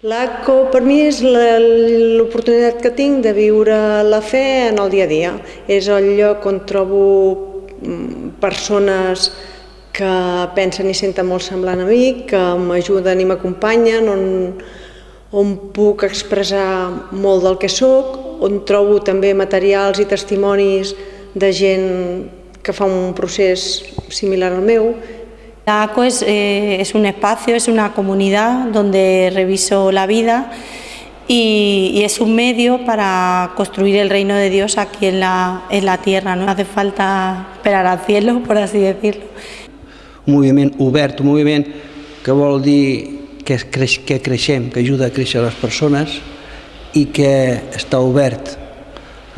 L'ACO per mi és l'oportunitat que tinc de viure la fe en el dia a dia. És el lloc on trobo mm, persones que pensen i senten molt semblant a mi, que m'ajuden i m'acompanyen, on, on puc expressar molt del que sóc, on trobo també materials i testimonis de gent que fa un procés similar al meu. La ACO es, eh, es un espacio, es una comunidad donde reviso la vida y, y, es un medio para construir el reino de Dios aquí en la, en la tierra. No hace falta esperar al cielo, por así decirlo. Un moviment obert, un moviment que vol dir que, creix, que creixem, que ajuda a créixer les persones i que està obert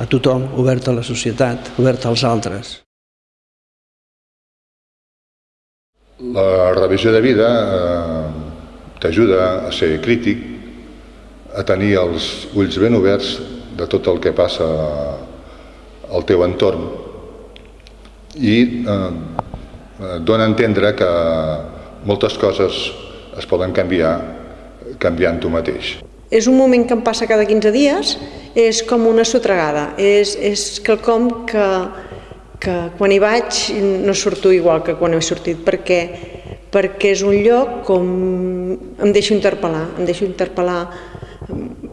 a tothom, obert a la societat, obert als altres. La revisió de vida eh, t'ajuda a ser crític, a tenir els ulls ben oberts de tot el que passa al teu entorn i eh, dona a entendre que moltes coses es poden canviar canviant tu mateix. És un moment que em passa cada 15 dies, és com una sotregada, és, és quelcom que, que quan hi vaig no surto igual que quan he sortit, perquè, perquè és un lloc com em deixo interpel·lar, em deixo interpel·lar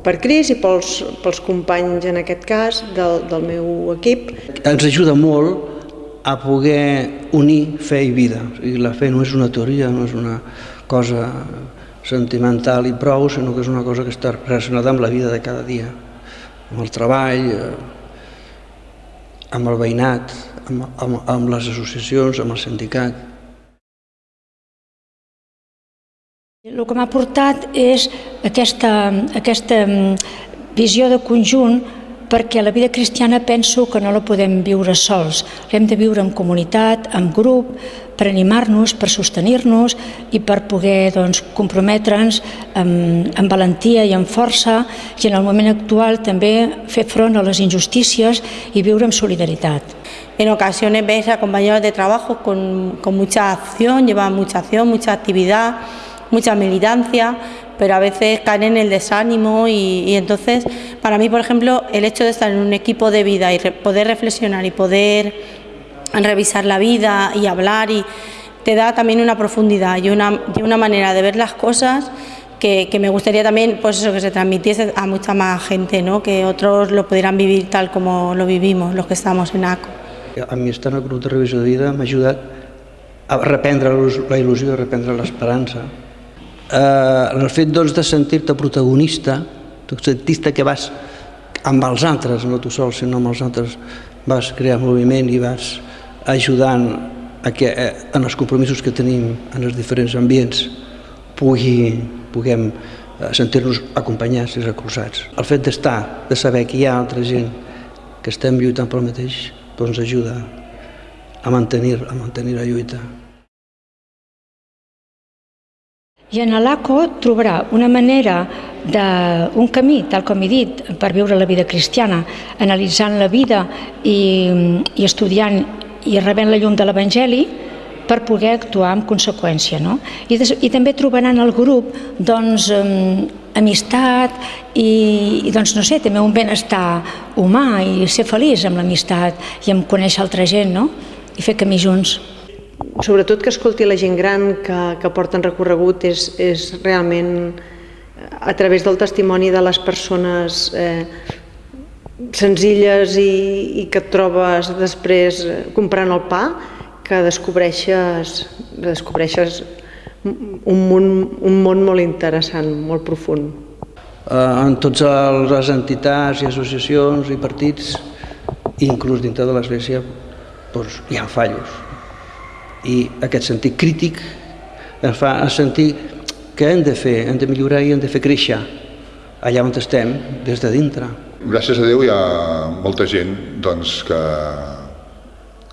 per Cris i pels, pels companys, en aquest cas, del, del meu equip. Ens ajuda molt a poder unir fe i vida. O sigui, la fe no és una teoria, no és una cosa sentimental i prou, sinó que és una cosa que està relacionada amb la vida de cada dia, amb el treball, amb el veïnat, amb, amb, amb les associacions, amb el sindicat. El que m'ha portat és aquesta, aquesta visió de conjunt perquè la vida cristiana penso que no la podem viure sols, l'hem de viure en comunitat, en grup, per animar-nos, per sostenir-nos i per poder doncs, comprometre'ns amb, amb valentia i amb força i en el moment actual també fer front a les injustícies i viure amb solidaritat. En ocasiones ves a compañeros de trabajo con, con mucha acción, llevan mucha acción, mucha actividad, mucha militancia, pero a veces caen en el desánimo y, y, entonces para mí, por ejemplo, el hecho de estar en un equipo de vida y re, poder reflexionar y poder revisar la vida y hablar y te da también una profundidad y una, y una manera de ver las cosas que, que, me gustaría también pues eso, que se transmitiese a mucha más gente, ¿no? que otros lo pudieran vivir tal como lo vivimos, los que estamos en ACO. A mi estar en el grup de revisió de vida m'ha ajudat a reprendre la il·lusió, a reprendre l'esperança, eh, el fet doncs, de sentir-te protagonista, tu sentir que vas amb els altres, no tu sol, sinó amb els altres, vas crear moviment i vas ajudant a que eh, en els compromisos que tenim en els diferents ambients pugui, puguem eh, sentir-nos acompanyats i recolzats. El fet d'estar, de saber que hi ha altra gent que estem lluitant pel mateix, doncs ajuda a mantenir, a mantenir la lluita. I en l'ACO trobarà una manera, de, un camí, tal com he dit, per viure la vida cristiana, analitzant la vida i, i estudiant i rebent la llum de l'Evangeli per poder actuar en conseqüència. No? I, des, I també trobaran al grup doncs, um, amistat i, i doncs, no sé, també un benestar humà i ser feliç amb l'amistat i amb conèixer altra gent no? i fer camí junts sobretot que escolti la gent gran que, que porten recorregut és, és realment a través del testimoni de les persones eh, senzilles i, i que et trobes després comprant el pa que descobreixes, descobreixes un món, un món molt interessant, molt profund. Eh, en totes les entitats i associacions i partits, inclús dintre de l'Església, doncs, hi ha fallos i aquest sentit crític ens fa sentir que hem de fer, hem de millorar i hem de fer créixer allà on estem, des de dintre. Gràcies a Déu hi ha molta gent doncs, que,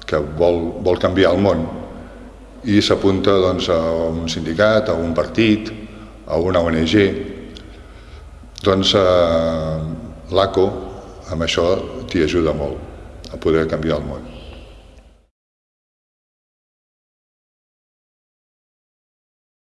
que vol, vol canviar el món i s'apunta doncs, a un sindicat, a un partit, a una ONG. Doncs eh, l'ACO amb això t'hi ajuda molt a poder canviar el món.